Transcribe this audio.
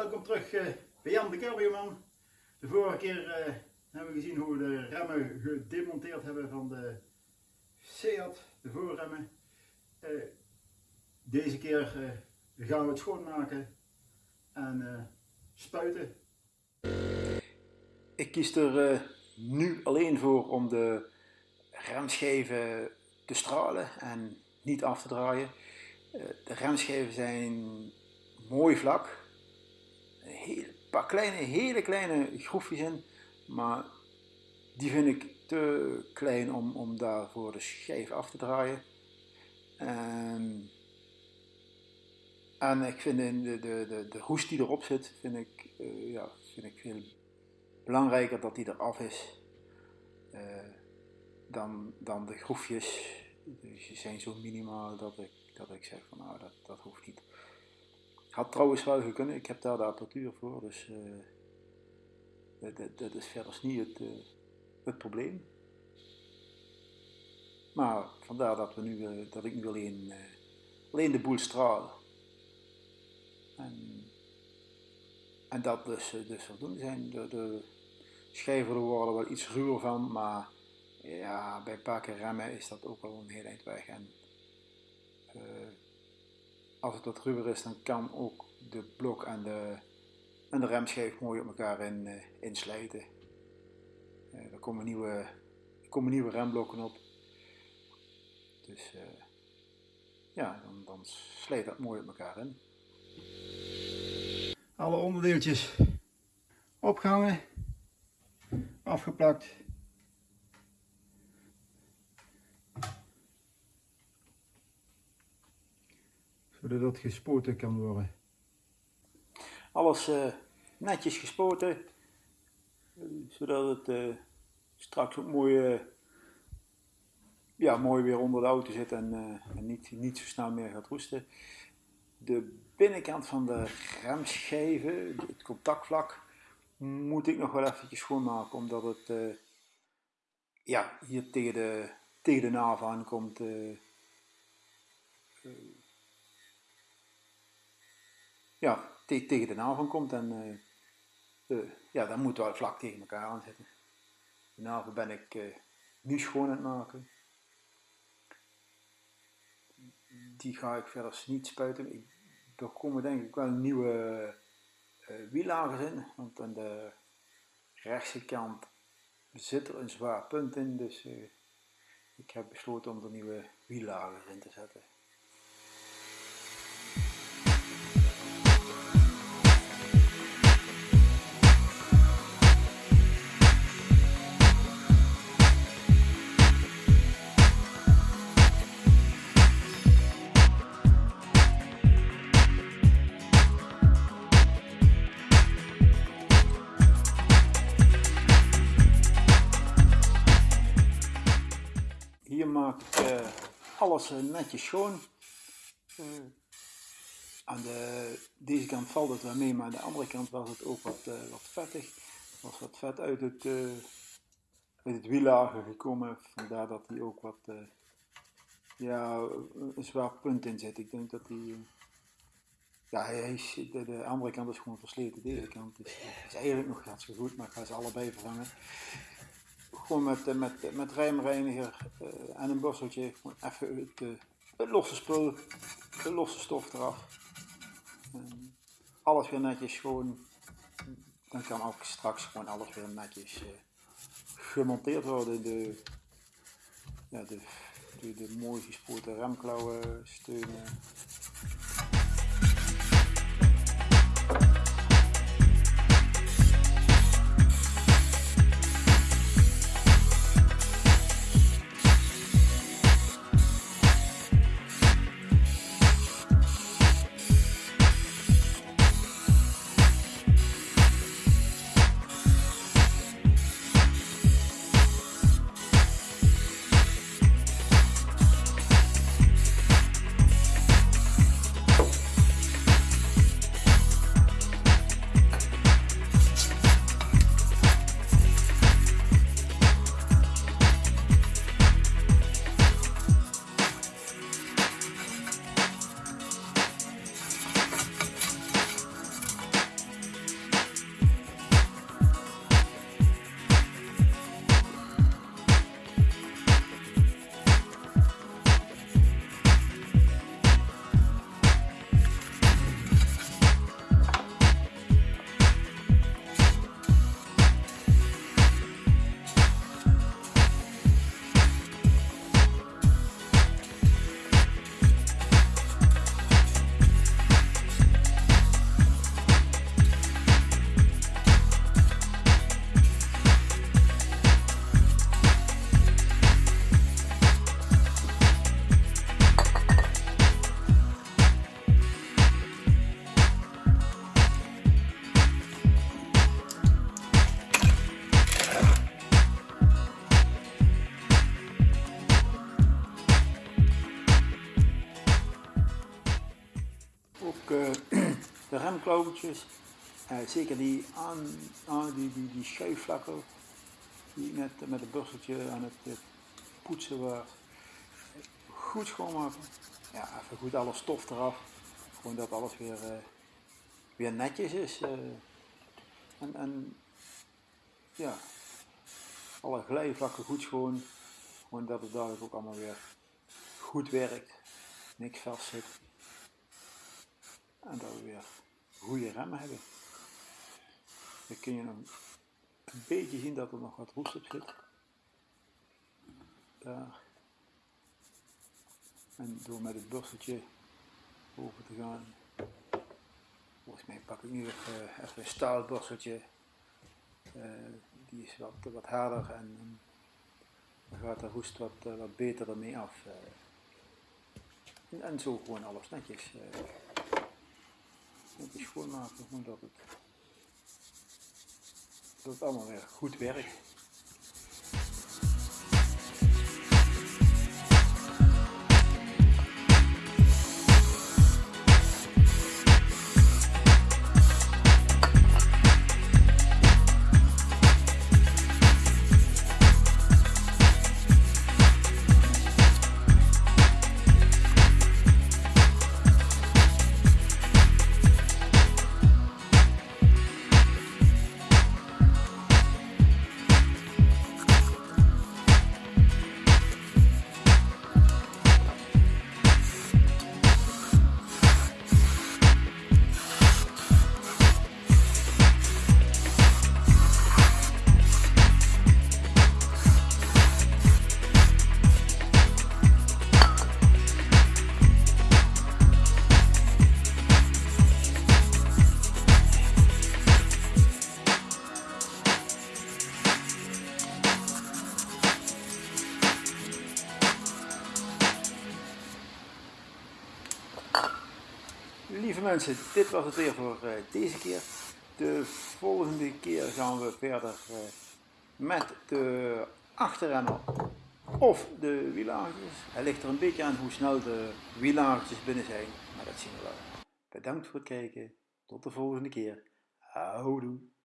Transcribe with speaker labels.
Speaker 1: Welkom terug uh, bij Jan de Cabrioman. De vorige keer uh, hebben we gezien hoe we de remmen gedemonteerd hebben van de Seat, de voorremmen. Uh, deze keer gaan we het schoonmaken en spuiten. Ik kies er nu alleen voor om de remschijven te stralen en niet af te draaien. De remschijven zijn mooi vlak, paar kleine, hele kleine groefjes in, maar die vind ik te klein om, om daarvoor de schijf af te draaien. En, en ik vind de, de, de, de hoest die erop zit, vind ik, uh, ja, vind ik veel belangrijker dat die eraf is uh, dan, dan de groefjes. Dus die zijn zo minimaal dat ik, dat ik zeg van nou dat, dat hoeft niet. Had trouwens wel gekund, ik heb daar de apparatuur voor, dus uh, dat, dat, is verder niet het, uh, het probleem. Maar vandaar dat, we nu, uh, dat ik nu alleen, alleen de boel straal. En, en dat dus, dus voldoende zijn. De, de schijven worden wel iets ruwer van, maar ja, bij keer remmen is dat ook wel een heel eind weg. En, als het wat ruwer is, dan kan ook de blok en de, en de remschijf mooi op elkaar in, uh, inslijten. Uh, er, komen nieuwe, komen nieuwe remblokken op. Dus uh, ja, dan, dan slijt dat mooi op elkaar in. Alle onderdeeltjes opgehangen, afgeplakt. Zodat dat gespoten kan worden. Alles uh, netjes gespoten, zodat het uh, straks ook mooi, uh, ja, mooi weer onder de auto zit en, en niet, niet zo snel meer gaat roesten. De binnenkant van de remschijven, het contactvlak, moet ik nog wel eventjes schoonmaken, omdat het ja, hier tegen de, tegen de naaf aankomt. Ja, te tegen de navel komt en uh, ja, dan moet wel vlak tegen elkaar aan zitten. De navel ben ik uh, nu schoon aan het maken. Die ga ik verder niet spuiten. Er komen denk ik wel nieuwe wiellagers in, want aan de rechtse kant zit er een zwaar punt in, dus ik heb besloten om er nieuwe wiellagers in te zetten. Alles uh, netjes schoon. Uh, aan de, deze kant valt het wel mee, maar aan de andere kant was het ook wat, wat vettig. Er was wat vet uit het, uit het wiellager gekomen, vandaar dat hij ook wat ja, een zwaar punt in zit. Ik denk dat hij ja, hij de, andere kant is gewoon versleten. Deze kant is, is eigenlijk nog hartstikke goed, maar ik ga ze allebei vervangen gewoon met, eh, met, met rijmreiniger en een borsteltje gewoon even het, het, losse spul, de losse stof eraf. Alles weer netjes schoon. Dan kan ook straks gewoon alles weer netjes gemonteerd worden. De, de, de, de mooi gespoten remklauwen steunen. Uh, de remklauwtjes. Uh, zeker die, aan, aan, die, die, die schuifvlakken die met, met een bursteltje aan het poetsen was. Goed schoonmaken. Ja, even goed alle stof eraf. Gewoon dat alles weer, uh, weer netjes is. en, en ja, alle glijvlakken goed schoon. Gewoon dat het dadelijk ook allemaal weer goed werkt. Niks vast zit. En dat we weer goede remmen hebben. Dan kun je een beetje zien dat er nog wat roest op zit. Daar. En door met het borsteltje over te gaan. Volgens mij pak ik nu even, even een staalborsteltje. Uh, die is wat, wat harder en dan gaat de roest wat, uh, wat beter ermee af. En, en, zo gewoon alles netjes, netjes schoonmaken, gewoon dat het, dat het allemaal weer goed werkt. Dit was het weer voor uh, deze keer. De volgende keer gaan we verder uh, met de achterremmer of de wielagertjes. Het ligt er een beetje aan hoe snel de wielagertjes binnen zijn, maar dat zien we wel. Bedankt voor het kijken. Tot de volgende keer. Houdoe.